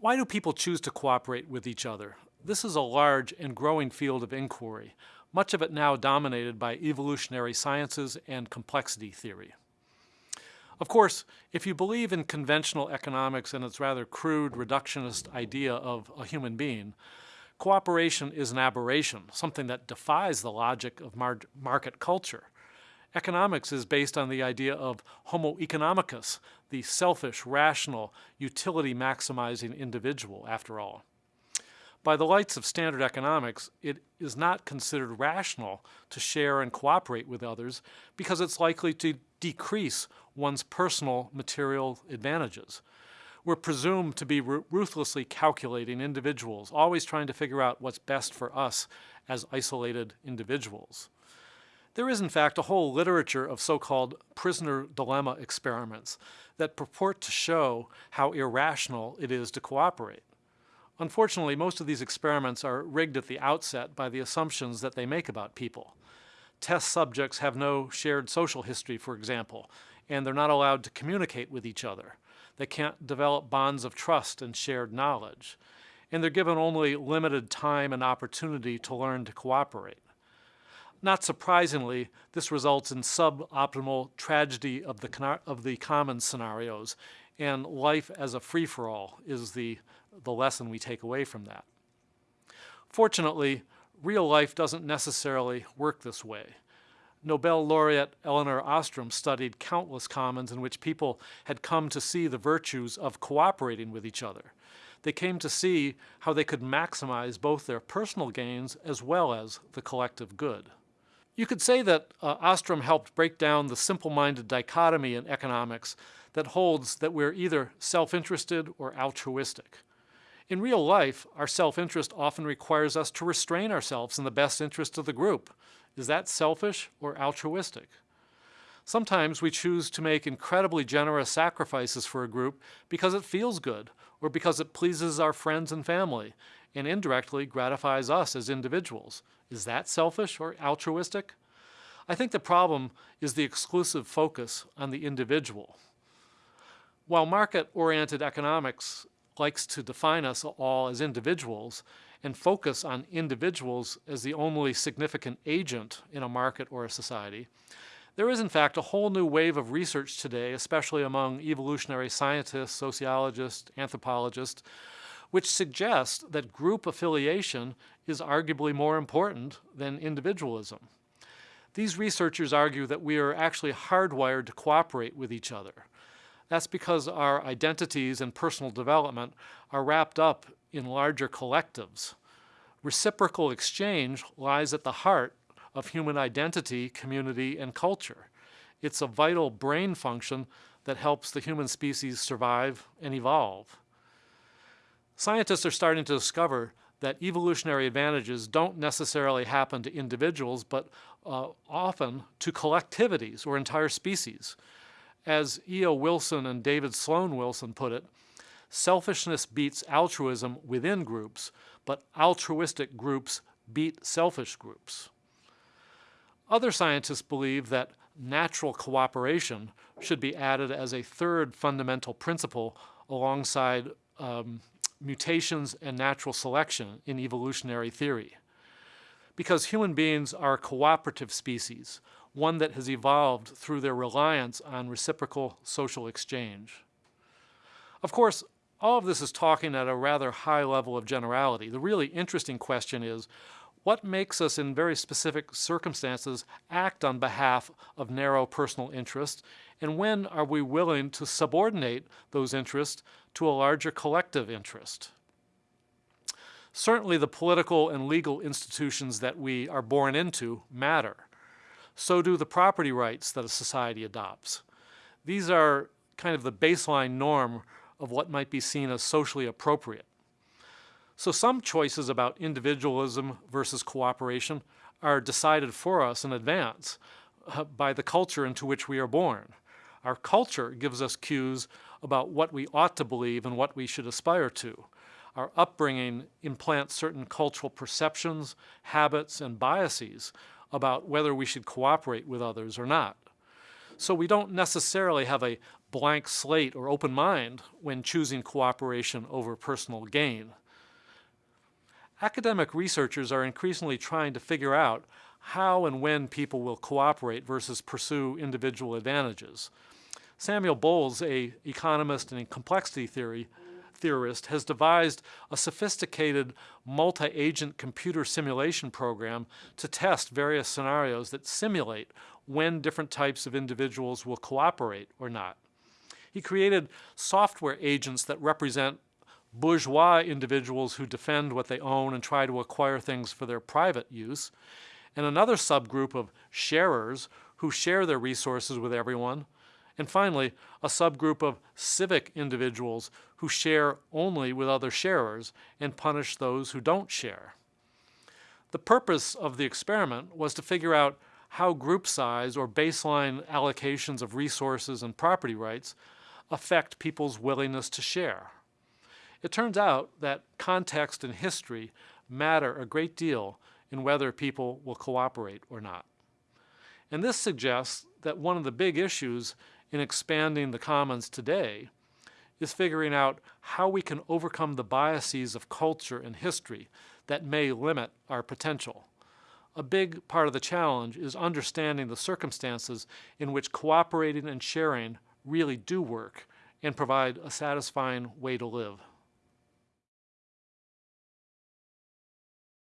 Why do people choose to cooperate with each other? This is a large and growing field of inquiry, much of it now dominated by evolutionary sciences and complexity theory. Of course, if you believe in conventional economics and its rather crude reductionist idea of a human being, cooperation is an aberration, something that defies the logic of mar market culture. Economics is based on the idea of homo economicus, the selfish, rational, utility-maximizing individual, after all. By the lights of standard economics, it is not considered rational to share and cooperate with others because it's likely to decrease one's personal material advantages. We're presumed to be ruthlessly calculating individuals, always trying to figure out what's best for us as isolated individuals. There is, in fact, a whole literature of so-called prisoner dilemma experiments that purport to show how irrational it is to cooperate. Unfortunately, most of these experiments are rigged at the outset by the assumptions that they make about people. Test subjects have no shared social history, for example, and they're not allowed to communicate with each other. They can't develop bonds of trust and shared knowledge. And they're given only limited time and opportunity to learn to cooperate. Not surprisingly, this results in suboptimal tragedy of the, of the common scenarios, and life as a free-for-all is the, the lesson we take away from that. Fortunately, real life doesn't necessarily work this way. Nobel laureate Elinor Ostrom studied countless commons in which people had come to see the virtues of cooperating with each other. They came to see how they could maximize both their personal gains as well as the collective good. You could say that uh, Ostrom helped break down the simple-minded dichotomy in economics that holds that we're either self-interested or altruistic. In real life, our self-interest often requires us to restrain ourselves in the best interest of the group. Is that selfish or altruistic? Sometimes we choose to make incredibly generous sacrifices for a group because it feels good or because it pleases our friends and family and indirectly gratifies us as individuals. Is that selfish or altruistic? I think the problem is the exclusive focus on the individual. While market-oriented economics likes to define us all as individuals and focus on individuals as the only significant agent in a market or a society, there is in fact a whole new wave of research today, especially among evolutionary scientists, sociologists, anthropologists, which suggests that group affiliation is arguably more important than individualism. These researchers argue that we are actually hardwired to cooperate with each other. That's because our identities and personal development are wrapped up in larger collectives. Reciprocal exchange lies at the heart of human identity, community, and culture. It's a vital brain function that helps the human species survive and evolve. Scientists are starting to discover that evolutionary advantages don't necessarily happen to individuals, but uh, often to collectivities or entire species. As E.O. Wilson and David Sloan Wilson put it, selfishness beats altruism within groups, but altruistic groups beat selfish groups. Other scientists believe that natural cooperation should be added as a third fundamental principle alongside um, mutations and natural selection in evolutionary theory. Because human beings are a cooperative species, one that has evolved through their reliance on reciprocal social exchange. Of course, all of this is talking at a rather high level of generality. The really interesting question is, what makes us in very specific circumstances act on behalf of narrow personal interest, and when are we willing to subordinate those interests to a larger collective interest? Certainly the political and legal institutions that we are born into matter. So do the property rights that a society adopts. These are kind of the baseline norm of what might be seen as socially appropriate. So some choices about individualism versus cooperation are decided for us in advance uh, by the culture into which we are born. Our culture gives us cues about what we ought to believe and what we should aspire to. Our upbringing implants certain cultural perceptions, habits, and biases about whether we should cooperate with others or not. So we don't necessarily have a blank slate or open mind when choosing cooperation over personal gain. Academic researchers are increasingly trying to figure out how and when people will cooperate versus pursue individual advantages. Samuel Bowles, a economist and a complexity theory theorist, has devised a sophisticated multi-agent computer simulation program to test various scenarios that simulate when different types of individuals will cooperate or not. He created software agents that represent bourgeois individuals who defend what they own and try to acquire things for their private use, and another subgroup of sharers who share their resources with everyone, and finally, a subgroup of civic individuals who share only with other sharers and punish those who don't share. The purpose of the experiment was to figure out how group size or baseline allocations of resources and property rights affect people's willingness to share. It turns out that context and history matter a great deal in whether people will cooperate or not. And this suggests that one of the big issues in expanding the commons today is figuring out how we can overcome the biases of culture and history that may limit our potential. A big part of the challenge is understanding the circumstances in which cooperating and sharing really do work and provide a satisfying way to live.